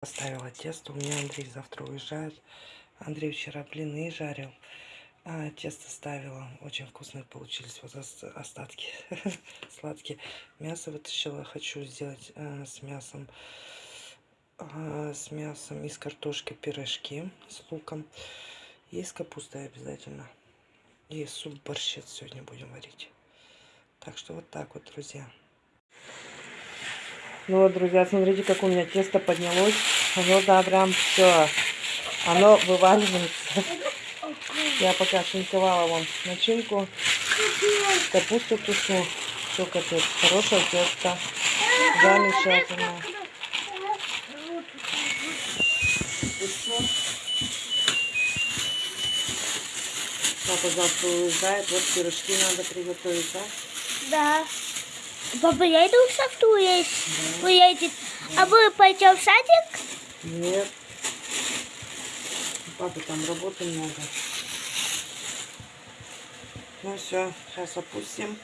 Поставила тесто. У меня Андрей завтра уезжает. Андрей вчера блины жарил. А, тесто ставила. Очень вкусные получились. Вот ос- остатки сладкие. Мясо вытащила. Хочу сделать э, с мясом а, с мясом из картошки пирожки с луком. И с капустой обязательно. И суп борщец сегодня будем варить. Так что вот так вот, друзья. Ну вот, друзья, смотрите, как у меня тесто поднялось. Оно, да, прям все. Оно вываливается. Я пока шинковала вам начинку. Капусту тушу. Все капец. Хорошее тесто. Замечательно. Папа завтра уезжает. Вот пирожки надо приготовить, да? Да. Папа, я иду в саду есть. Уедет. А вы пойдем в садик? Нет. У папы там работы много. Ну все, сейчас опустим.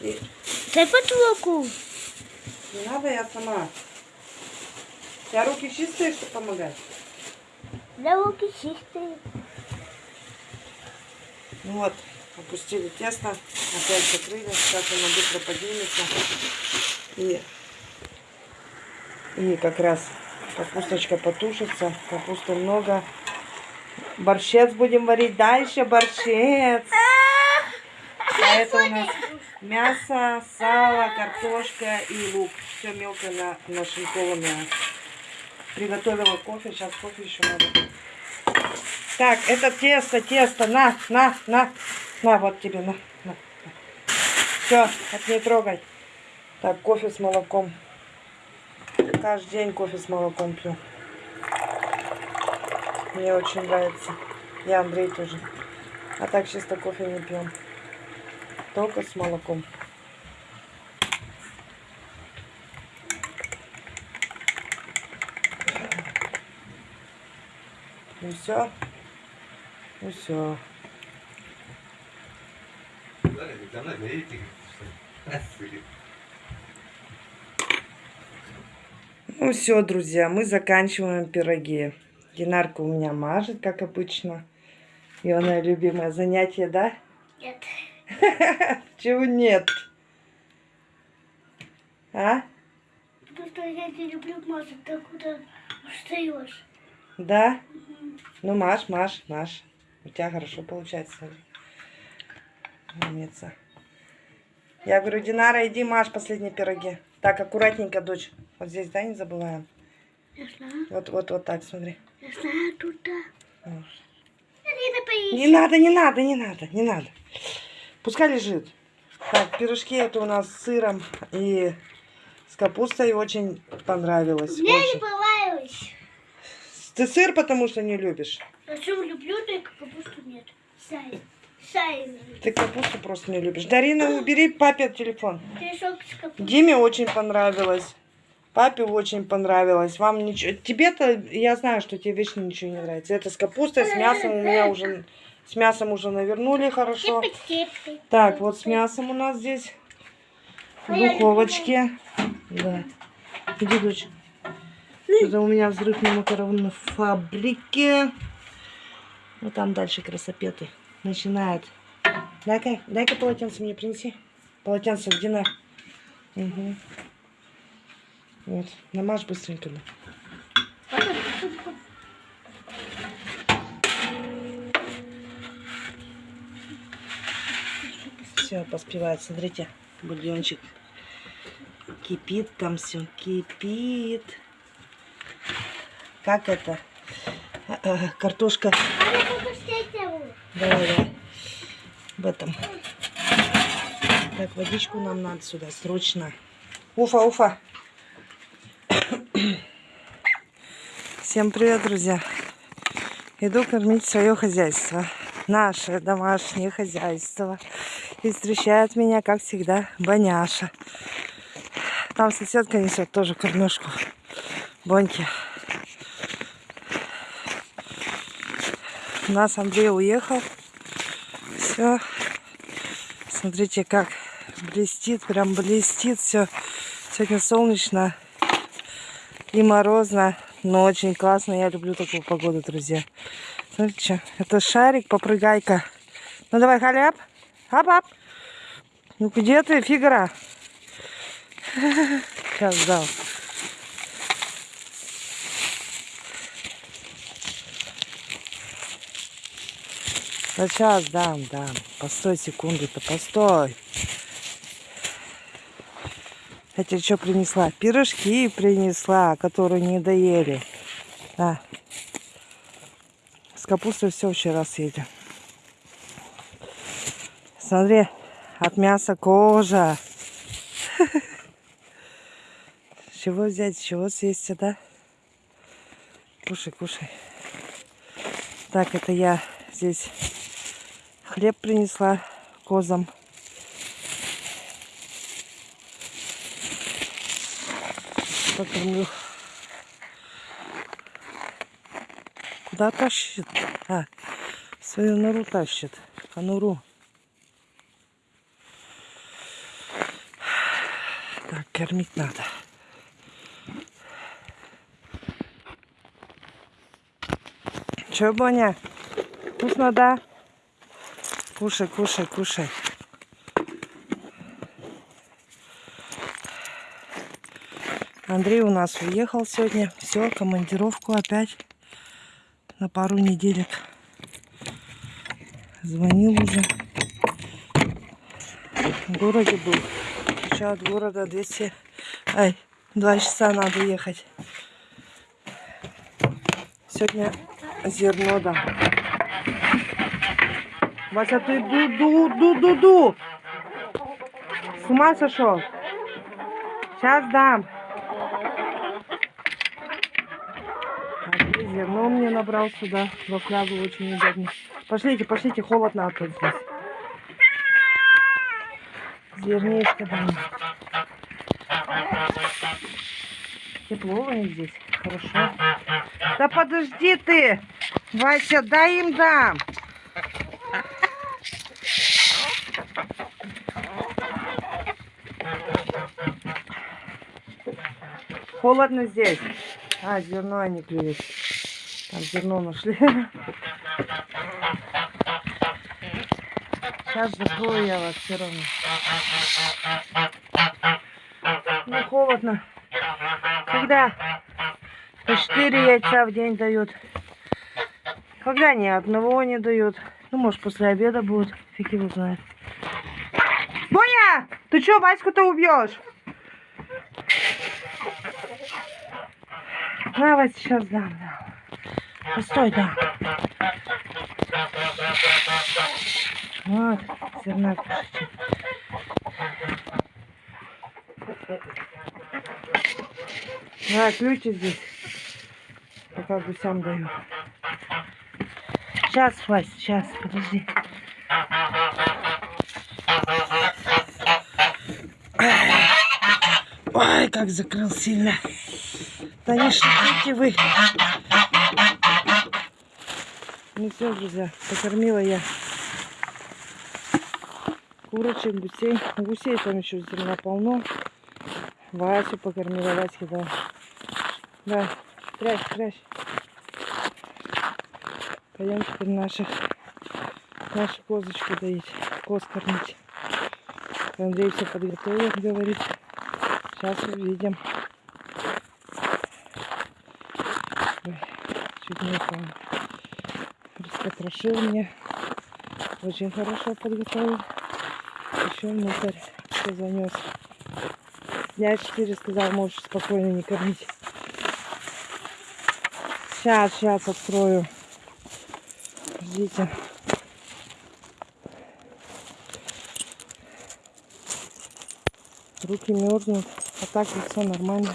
И Дай подругу. не надо, я сама. У тебя руки чистые, чтобы помогать? Да руки чистые. Ну вот, опустили тесто, опять закрыли, сейчас оно быстро поднимется. И, и как раз капусточка потушится, капусты много. Борщец будем варить дальше, борщец. А это у нас мясо, сало, картошка и лук. Все мелко на, нашинкованное. Приготовила кофе, сейчас кофе еще надо. Так, это тесто, тесто, на, на, на, на, вот тебе, на, на. Все, от не трогай. Так, кофе с молоком. Каждый день кофе с молоком пью. Мне очень нравится. Я Андрей тоже. А так чисто кофе не пьем. Только с молоком. Ну все. Ну все. Ну все, друзья, мы заканчиваем пироги. Динарка у меня мажет, как обычно. Ионное любимое занятие, да? Нет. Чего нет? А? Потому что я не люблю мазать, так куда устаешь. Да? Ну, Маш, Маш, Маш. У тебя хорошо получается. Умница. Я говорю, Динара, иди, Маш, последние пироги. Так, аккуратненько, дочь. Вот здесь, да, не забываем. Я знаю. Вот, вот, вот так, смотри. Я знаю туда. Вот. Не. Не надо, не надо, не надо, не надо. Пускай лежит. Так, пирожки это у нас с сыром и с капустой очень понравилось. Мне не Очень. понравилось. Ты сыр потому что не любишь. Зачем люблю, только капусту нет. Сай. Сай. Ты капусту просто не любишь. Дарина, убери папе телефон. Диме очень понравилось. Папе очень понравилось. Вам ничего... Тебе-то, я знаю, что тебе вечно ничего не нравится. Это с капустой, с мясом у меня уже... С мясом уже навернули хорошо. Так, вот с мясом у нас здесь. В духовочке. Да. Иди, дочь. Это у меня взрыв на макаронной фабрике. Вот там дальше красопеты. Начинает. Дай-ка, дай-ка полотенце мне принеси. Полотенце где на? Угу. Вот. Намажь быстренько. да. Все, поспевает. Смотрите, бульончик кипит там все, кипит. Как это? Картошка. Давай, давай. В этом. Так, водичку нам надо сюда, срочно. Уфа, уфа. Всем привет, друзья. Иду кормить свое хозяйство. Наше домашнее хозяйство. И встречает меня, как всегда, Боняша. Там соседка несет тоже кормежку. Боньки. У нас Андрей уехал. Все. Смотрите, как блестит, прям блестит все. Сегодня солнечно и морозно. но очень классно. Я люблю такую погоду, друзья. Смотрите, что? это шарик, попрыгайка. Ну давай, халяп. Ап-ап. Ну где ты, фигура? Сейчас дал. Да сейчас дам, дам. Постой секунду-то, постой. Я тебе что принесла? Пирожки принесла, которые не доели. Да. С капустой все вчера съели. Смотри, от мяса кожа. Чего взять, чего съесть, да? Кушай, кушай. Так, это я здесь хлеб принесла козам. Покормлю. Куда тащит? А, свою нору тащит. Конуру. Так, кормить надо. Че, Боня? Вкусно, да? Кушай, кушай, кушай. Андрей у нас уехал сегодня. Все, командировку опять на пару неделек. Звонил уже. В городе был. Еще от города 200... Ай, 2 часа надо ехать. Сегодня зерно дам. Вася, ты ду-ду-ду-ду-ду. С ума сошел? Сейчас дам. А зерно мне набрал сюда, во флягу очень удобно. Пошлите, пошлите, холодно тут здесь. Зернишко дам. Тепло у них здесь, хорошо. Да подожди ты, Вася, дай им дам. Холодно здесь. А, зерно они клюют. Там зерно нашли. Сейчас закрою я вас все равно. Ну, холодно. Когда по 4 яйца в день дают. Когда ни одного не дают. Ну, может, после обеда будет. Фиг его знает. Боня! Ты что, Ваську-то убьешь? Давай сейчас дам, дам. Постой, дам. Вот, зерна. Да, ключи здесь. Пока гусям даю. Сейчас, Вась, сейчас, подожди. Ой, как закрыл сильно. Да не вы. Ну все, друзья, покормила я курочек, гусей. Гусей там еще зерна полно. Васю покормила, Ваське да. Да, прячь, прячь. Пойдем теперь наших, нашу козочку доить, коз кормить. Андрей все подготовил, говорит. Сейчас увидим. Ой, чуть не упал. Распотрошил мне. Очень хорошо подготовил. Еще внутрь все занес. Дня 4 сказал, можешь спокойно не кормить. Сейчас, сейчас открою. Ждите. Руки мерзнут, а так лицо нормально.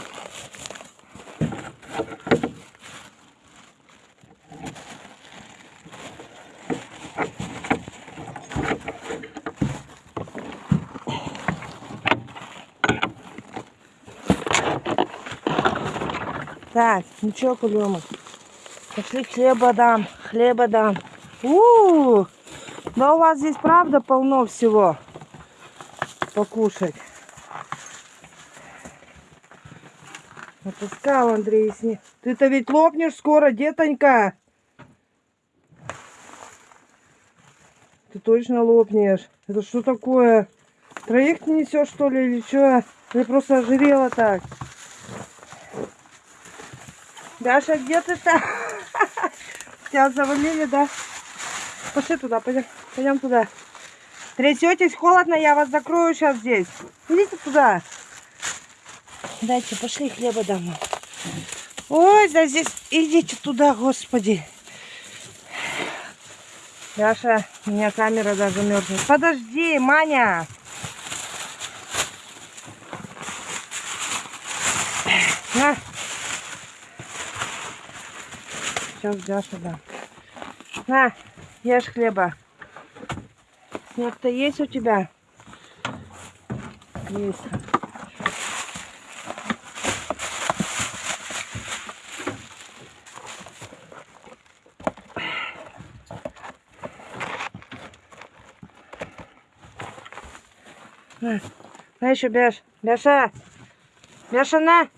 Так, ничего, кулема. Пошли хлеба дам, хлеба дам. У, -у, -у да у вас здесь правда полно всего покушать. Отпускал Андрей сни. Ты-то ведь лопнешь скоро, детонька. Точно лопнешь. Это что такое? Троих ты несешь, что ли, или что? Ты просто ожирела так. Даша, где ты-то? Тебя завалили, да? Пошли туда, пойдем. Пойдем туда. Трясетесь, холодно, я вас закрою сейчас здесь. Идите туда. Дайте, пошли хлеба домой. Ой, да здесь идите туда, господи. Даша, у меня камера даже мерзнет. Подожди, Маня. На. Сейчас Даша дам. На, ешь хлеба. Снег-то есть у тебя? Есть. На, еще Бяш. Бяша. Бяша, на.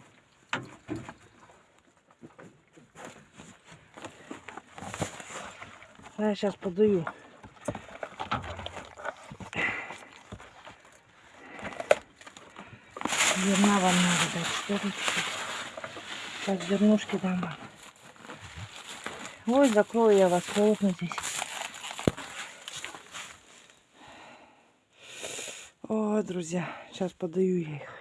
На, сейчас подаю. Зерна вам надо дать? Сейчас зернушки дам вам. Ой, закрою я вас, холодно здесь. Друзья, сейчас подаю я их.